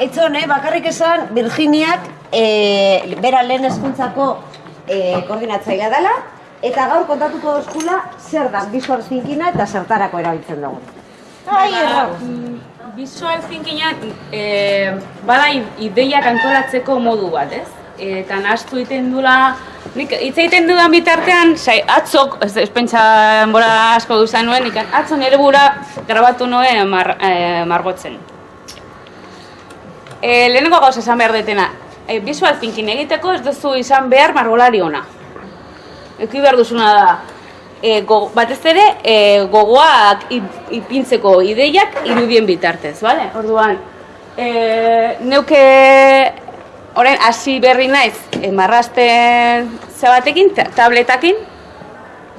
etzone, bakarrik esan, Virginiak, e, bera lehen eskuntzako e, koordinatzailea dela, eta gaur kontatuko dozkula zer da visual thinkina eta zertarako erabiltzen dugu. Ai, erra. Visual thinkinga e, bada ideiak antolatzeko modu bat, ez? Eta nahastu egiten dula, nik hitz egiten dudan bitartean, sai, atzok, ez, ez pentsa bora asko duzan nuen, atzo nire bura grabatu nuen mar, e, margotzen. E, lehenengo gauza esan behar detena, e, visual thinking egiteko ez duzu izan behar margolari ona. Eki behar duzuna da, e, go, batez ere e, gogoak ip- ipintzeko ideiak irudien bitartez, bale? Orduan, e, neuke orain hasi berri naiz e, marrasten zebatekin, ta- tabletakin,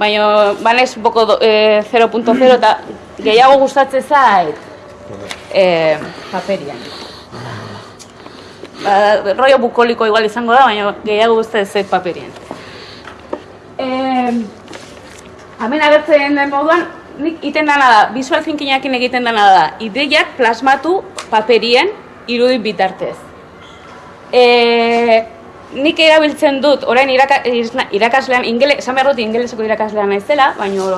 baina banez boko do- e, 0.0 eta gehiago gustatzen zait e, paperian. Ba, rollo bukoliko igual izango da, baina gehiago gustatzen zait paperian. Eh, Hemen agertzen den moduan, nik iten dana da, visual thinkingakin egiten dana da, ideiak plasmatu paperien irudin bitartez. E, nik erabiltzen dut, orain iraka, irakaslean, ingele, esan behar dut ingeleseko irakaslean naizela, baina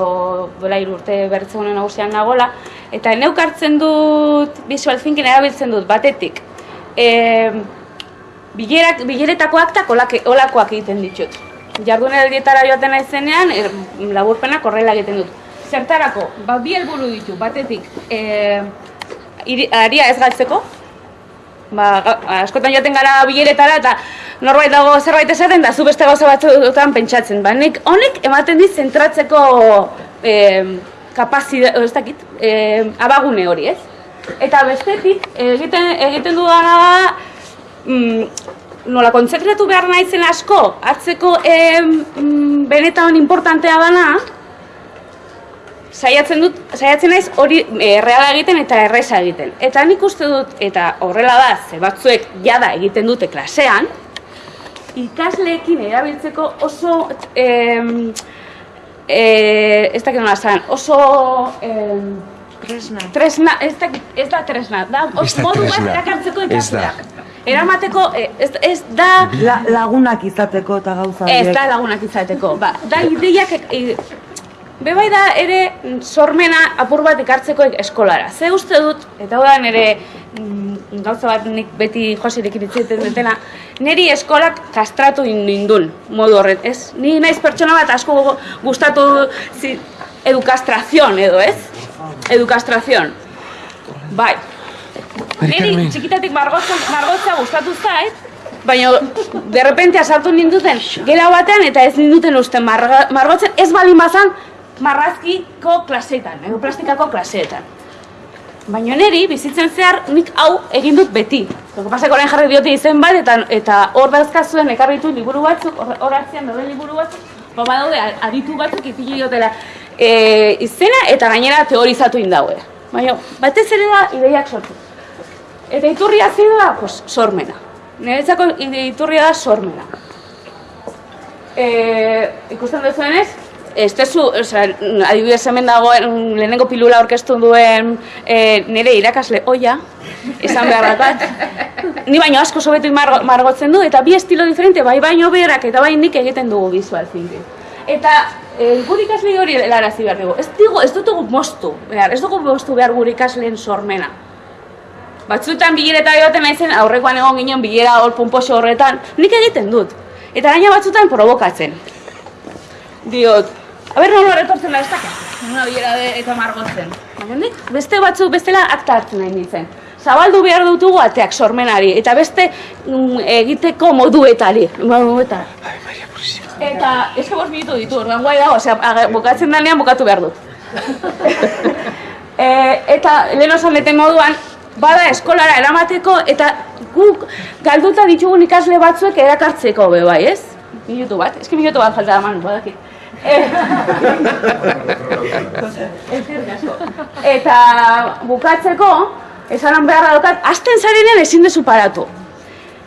dola hiru urte bertze honen nagusian nagola, eta neuk hartzen dut visual thinking erabiltzen dut batetik. E, bilerak, bileretako aktak olake, olakoak egiten ditut. Jardunaldietara joaten naizenean, er, laburpenak horrela egiten dut. Zertarako, ba, bi helburu ditu, batetik, e, iri, aria ez galtzeko, ba, askotan joaten gara bileretara eta norbait dago zerbait esaten da zu beste gauza batzuetan pentsatzen. Ba, nik honek ematen dit zentratzeko e, kapazide, ez dakit, e, abagune hori, ez? Eta bestetik, egiten, egiten dudana da, mm, nola kontzentratu behar naizen asko, atzeko em, mm, benetan importantea dana, saiatzen dut, saiatzen naiz hori e, reala egiten eta erresa egiten. Eta nik uste dut, eta horrela da, ze batzuek jada egiten dute klasean, ikasleekin erabiltzeko oso, em, e, ez dakit nola esan, oso em, Tresna. tresna, ez da, ez da tresna, da Ez da modu bat erakartzeko Ez da. ikasleak. Eramateko, eh, ez, ez da, La, lagunak izateko eta gauza Ez da lagunak izateko. Ba, da ideiak e, Bebai da ere mm, sormena apur bat ikartzeko eskolara. Ze uste dut, eta hau da nire mm, gauza bat nik beti josirekin itziten dutena, niri eskolak kastratu nindun modu horret, ez? Ni naiz pertsona bat asko gustatu zi, edukastrazion edo, ez? Edukastrazion. Bai. Niri txikitatik margotzen, margotza gustatu zait, baina de repente sartu ninduten gela batean eta ez ninduten uste marga, margotzen ez balin bazan marrazkiko klaseetan, edo plastikako klaseetan. Baina niri bizitzen zehar nik hau egin dut beti. Zoko pasako orain jarri diote izen bat eta eta hor dauzkazuen ekarri ditu liburu batzuk, hor hor atzean daude liburu batzuk, ba badaude aditu batzuk ipini diotela e, izena eta gainera teorizatu indaue. Baina batez ere da ideiak sortu. Eta iturria zein da, pues, sormena. Niretzako iturria da sormena. E, ikusten duzuenez, ez tezu, osea, adibidez hemen dagoen lehenengo pilula aurkeztu duen e, nire irakasle oia, esan behar bat. Ni baino asko sobetu margo, margotzen du, eta bi estilo diferente, bai baino berak eta bai nik egiten dugu visual thinking. Eta e, gure ikasle hori helarazi behar dugu. Ez, digu, ez dugu moztu behar, ez dugu moztu behar gure ikasleen sormena. Batzuetan bilereta joaten naizen, aurrekoan egon ginen bilera hor pomposo horretan, nik egiten dut. Eta gaina batzuetan provokatzen. Diot, aber nola etortzen da ez dakit. Una bilera de, eta margotzen. Baina nik beste batzuk bestela akta hartzen nahi nintzen. Zabaldu behar dutugu ateak sormenari, eta beste mm, egiteko moduetari. Moduetara. Eta, ez que bost minutu ditu, orduan guai dago, osea, bukatzen danean bukatu behar dut. e, eta lehen osan deten moduan, bada eskolara eramateko eta guk galduta ditugun ikasle batzuek erakartzeko be bai, ez? Minutu bat, eski minutu bat falta da manu, asko. Eta bukatzeko, esanan beharra daukat, azten zarenean ezin dezu paratu.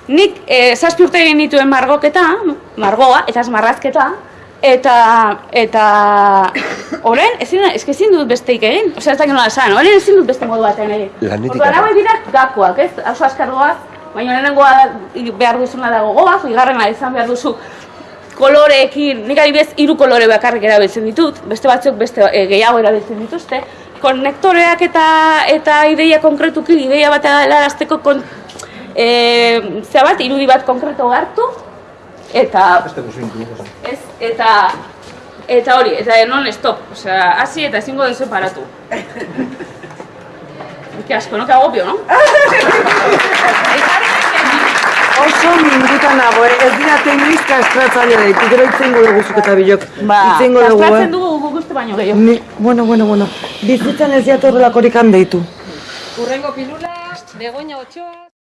Nik eh, zazpi urte egin dituen margoketa, margoa, eta marrazketa, Eta, eta, orain, ezin, ezin dut besteik egin, osea ez dakit nola esan, orain ezin dut beste modu batean egin. Lanetik Orduan, hauek dira gakoak, ez, oso azkar goaz, baina lehenengoa behar duzuna da gogoaz, bigarrena izan behar duzu koloreekin, nik adibidez hiru kolore bakarrik erabiltzen ditut, beste batzuk beste e, gehiago erabiltzen dituzte. Konektoreak eta eta ideia konkretuki, ideia bat helarazteko kon, e, zea bat, irudi bat konkreto hartu, eta ez, eta eta hori, eta non stop, osea, hasi eta ezingo duzu paratu. Qué asco, no? Qué agobio, no? Oso minututan nago, eh? ez dira tekniz kastratzaile daitu, gero itzengo dugu zuk eta bilok. Ba, itzengo dugu, eh? dugu guk uste baino gehiago. Ni, bueno, bueno, bueno. Bizitzan ez diatu horrelakorik deitu. Urrengo pilula, Begoña Ochoa.